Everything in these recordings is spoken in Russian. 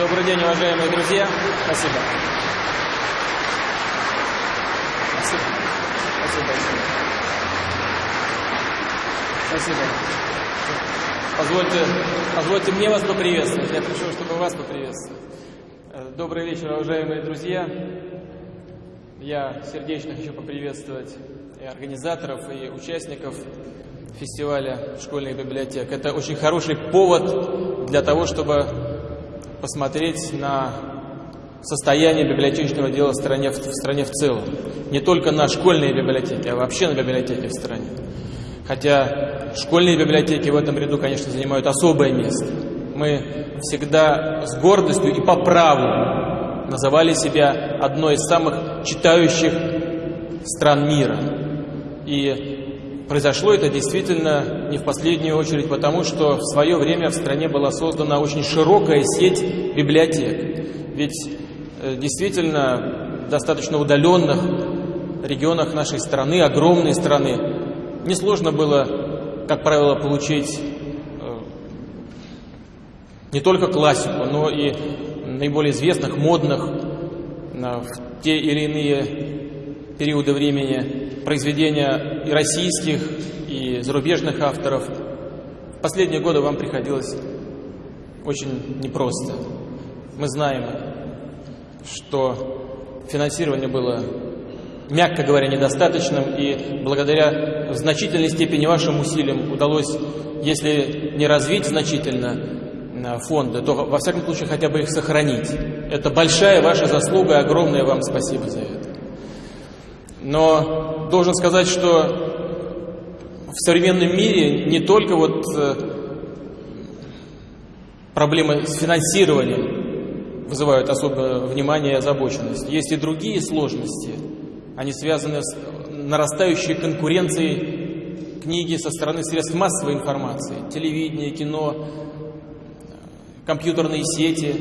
Добрый день, уважаемые друзья. Спасибо. Спасибо. Спасибо. Спасибо. Позвольте, позвольте мне вас поприветствовать. Я пришел, чтобы вас поприветствовать. Э, Добрый вечер, уважаемые друзья. Я сердечно хочу поприветствовать и организаторов, и участников фестиваля школьных библиотек. Это очень хороший повод для того, чтобы посмотреть на состояние библиотечного дела в стране, в стране в целом. Не только на школьные библиотеки, а вообще на библиотеки в стране. Хотя школьные библиотеки в этом ряду, конечно, занимают особое место. Мы всегда с гордостью и по праву называли себя одной из самых читающих стран мира. И произошло это действительно не в последнюю очередь потому, что в свое время в стране была создана очень широкая сеть библиотек. Ведь э, действительно в достаточно удаленных регионах нашей страны, огромной страны, несложно было, как правило, получить э, не только классику, но и наиболее известных, модных в те или иные периоды времени произведения и российских, и зарубежных авторов. В последние годы вам приходилось очень непросто. Мы знаем, что финансирование было, мягко говоря, недостаточным, и благодаря в значительной степени вашим усилиям удалось, если не развить значительно фонды, то во всяком случае хотя бы их сохранить. Это большая ваша заслуга, огромное вам спасибо за это. Но должен сказать, что в современном мире не только вот э, проблемы с финансированием вызывают особое внимание и озабоченность. Есть и другие сложности. Они связаны с нарастающей конкуренцией книги со стороны средств массовой информации, телевидения, кино, компьютерные сети.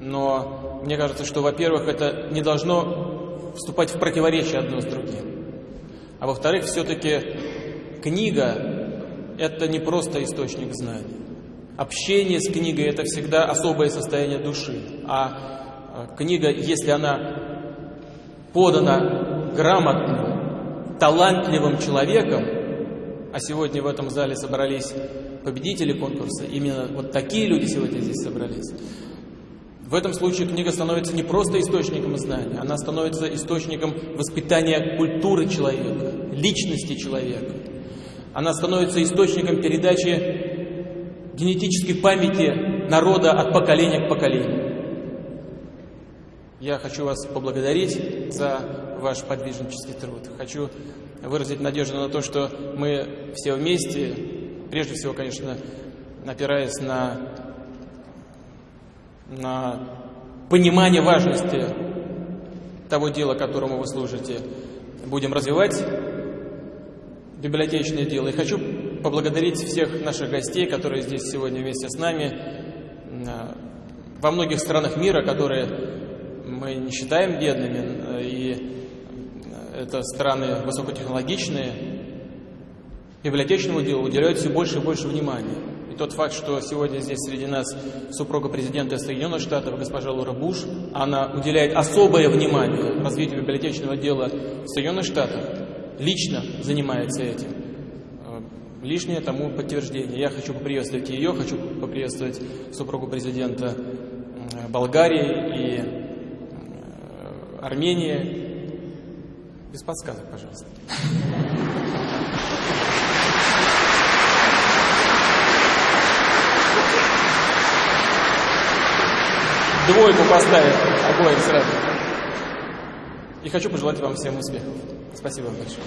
Но мне кажется, что, во-первых, это не должно вступать в противоречие одно с другим. А во-вторых, все-таки книга – это не просто источник знаний. Общение с книгой – это всегда особое состояние души. А книга, если она подана грамотным, талантливым человеком, а сегодня в этом зале собрались победители конкурса, именно вот такие люди сегодня здесь собрались, в этом случае книга становится не просто источником знания, она становится источником воспитания культуры человека, личности человека. Она становится источником передачи генетической памяти народа от поколения к поколению. Я хочу вас поблагодарить за ваш подвижнический труд. Хочу выразить надежду на то, что мы все вместе, прежде всего, конечно, опираясь на понимание важности того дела, которому вы служите. Будем развивать библиотечное дело. И хочу поблагодарить всех наших гостей, которые здесь сегодня вместе с нами. Во многих странах мира, которые мы не считаем бедными, и это страны высокотехнологичные, библиотечному делу уделяют все больше и больше внимания тот факт, что сегодня здесь среди нас супруга президента Соединенных Штатов, госпожа Лора Буш, она уделяет особое внимание развитию библиотечного дела в Соединенных Штатах, лично занимается этим. Э, лишнее тому подтверждение. Я хочу поприветствовать ее, хочу поприветствовать супругу президента Болгарии и э, Армении. Без подсказок, пожалуйста. Двойку поставит обоим сразу. И хочу пожелать вам всем успехов. Спасибо вам большое.